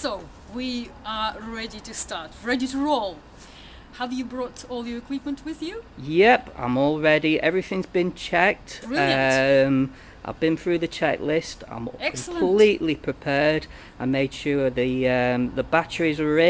So we are ready to start, ready to roll. Have you brought all your equipment with you? Yep, I'm all ready. Everything's been checked. Brilliant. Um, I've been through the checklist. I'm Excellent. completely prepared. I made sure the um, the batteries are ready.